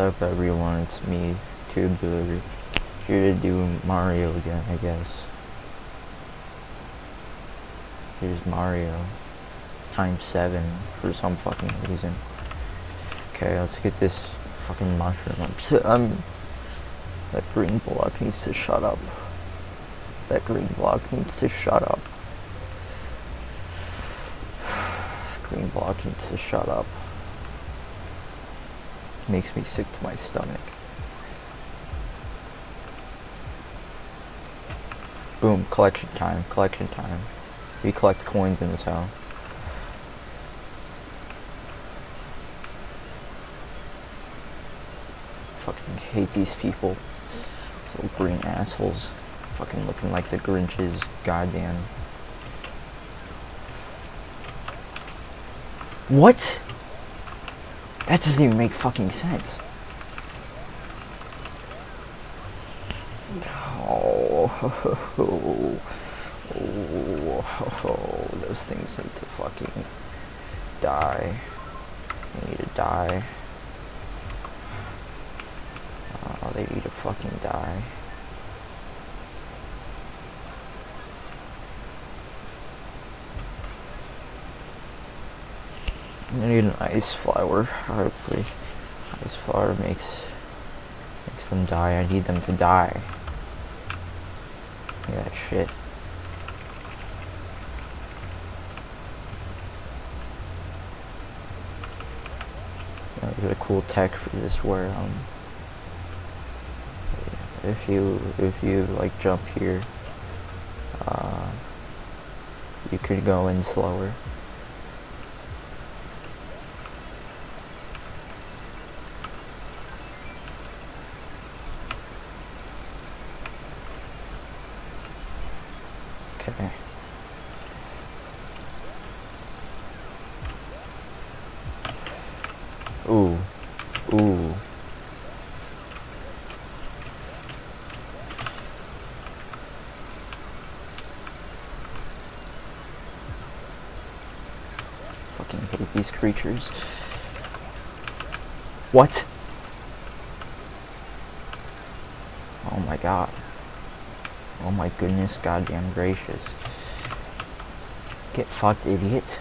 Up everyone, it's me, Tubular, here to do Mario again, I guess. Here's Mario, times 7, for some fucking reason. Okay, let's get this fucking mushroom. I'm, I'm that green block needs to shut up. That green block needs to shut up. Green block needs to shut up makes me sick to my stomach. Boom, collection time, collection time. We collect coins in this house. Fucking hate these people. Little green assholes. Fucking looking like the Grinches. Goddamn. What? That doesn't even make fucking sense. Oh, those things need to fucking die. They need to die. Oh, they need to fucking die. I need an ice flower, hopefully. Ice flower makes makes them die. I need them to die. Look at that shit. Know, there's a cool tech for this where um if you if you like jump here uh you could go in slower. Okay. Ooh. Ooh. Fucking hate these creatures. What? Oh my god. Oh my goodness, goddamn gracious. Get fucked, idiot.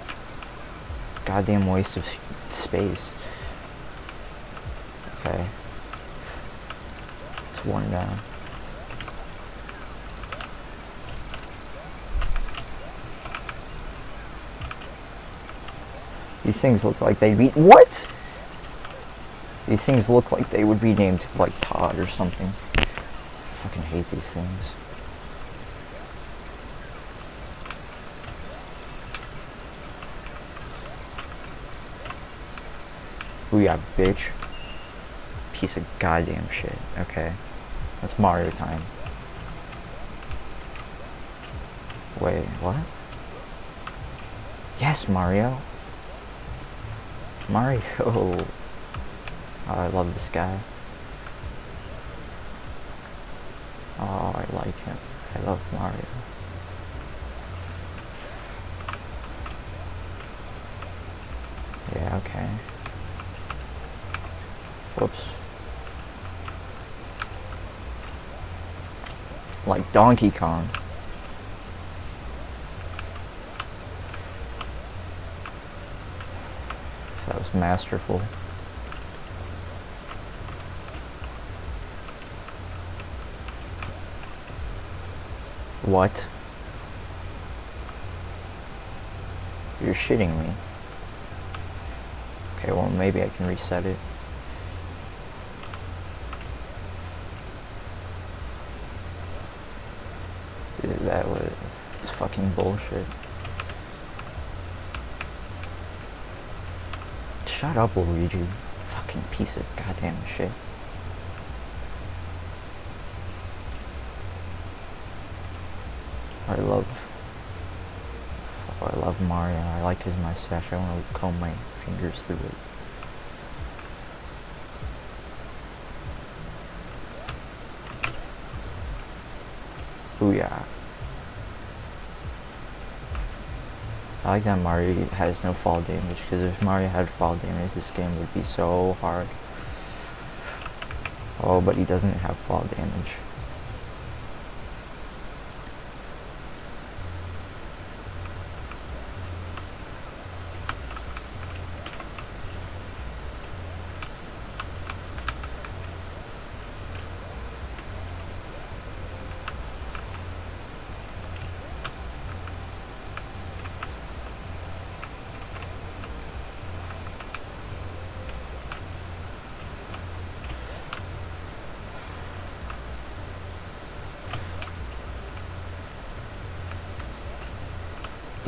Goddamn waste of space. Okay. It's one down. These things look like they'd be- WHAT?! These things look like they would be named like Todd or something. I fucking hate these things. Booyah, bitch. Piece of goddamn shit. Okay. That's Mario time. Wait, what? Yes, Mario. Mario. Oh, I love this guy. Oh, I like him. I love Mario. Yeah, okay. Whoops. Like Donkey Kong. That was masterful. What? You're shitting me. Okay, well maybe I can reset it. That was it's fucking bullshit. Shut up, Luigi. Fucking piece of goddamn shit. I love I love Mario. I like his mustache. I want to comb my fingers through it. Booyah. I like that Mario has no fall damage, because if Mario had fall damage, this game would be so hard. Oh, but he doesn't have fall damage.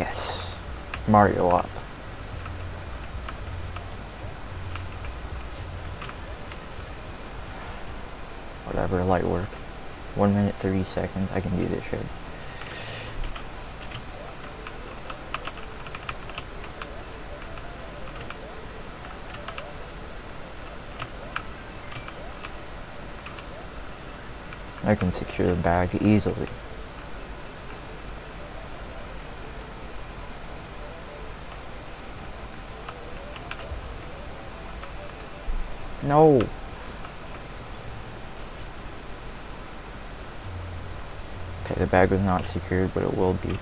Yes. Mario up. Whatever, light work. 1 minute 30 seconds, I can do this shit. I can secure the bag easily. No. Okay, the bag was not secured, but it will be.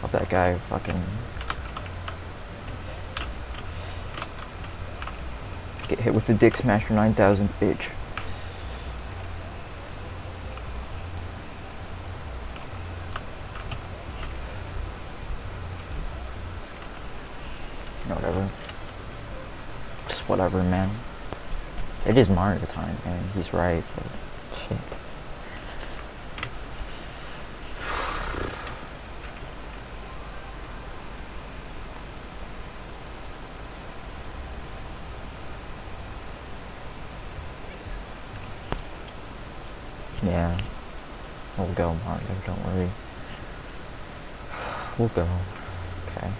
Hope that guy fucking get hit with the Dick Smasher 9000 bitch. Whatever. Just whatever, man. It is Mario time, man. He's right, but shit. Yeah. We'll go, Mario, don't worry. We'll go. Okay.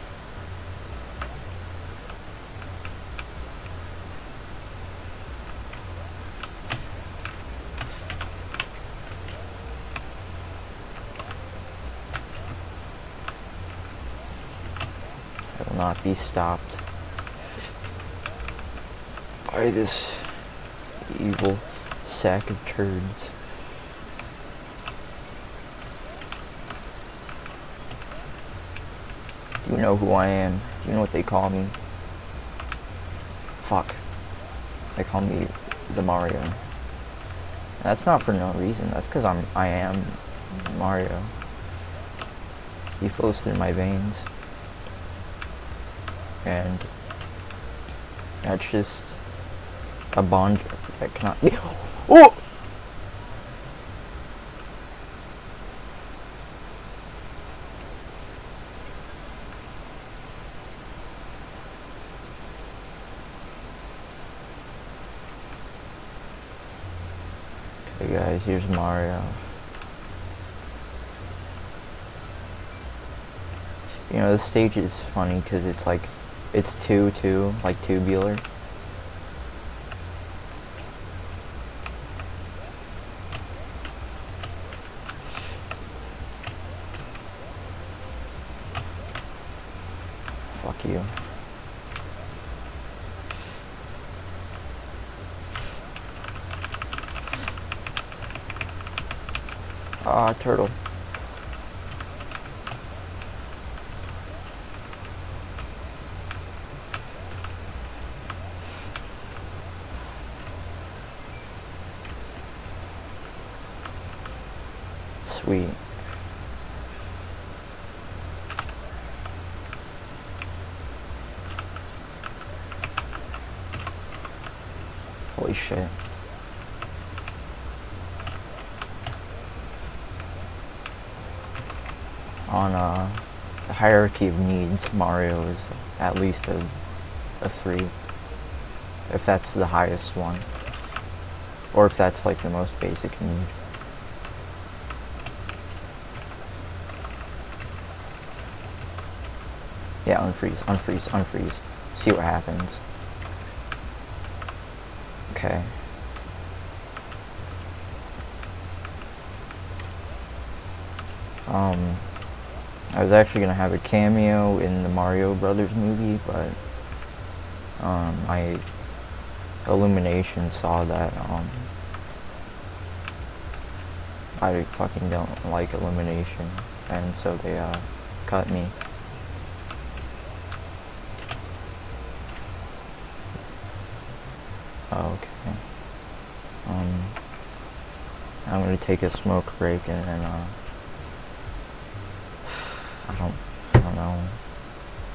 Not be stopped by this evil sack of turds. Do you know who I am? Do you know what they call me? Fuck. They call me the Mario. That's not for no reason. That's because I'm I am Mario. He flows through my veins. And that's just a bond that cannot be Oh Okay guys, here's Mario. You know, the stage is funny because it's like, it's 2-2, like tubular. Fuck you. Ah, turtle. Holy shit. On uh, the hierarchy of needs, Mario is at least a, a 3. If that's the highest one. Or if that's like the most basic need. Yeah, unfreeze, unfreeze, unfreeze. See what happens. Okay. Um, I was actually gonna have a cameo in the Mario Brothers movie, but um, my illumination saw that, um, I fucking don't like illumination, and so they, uh, cut me. Okay. Um, I'm gonna take a smoke break and then, uh, I don't, I don't know.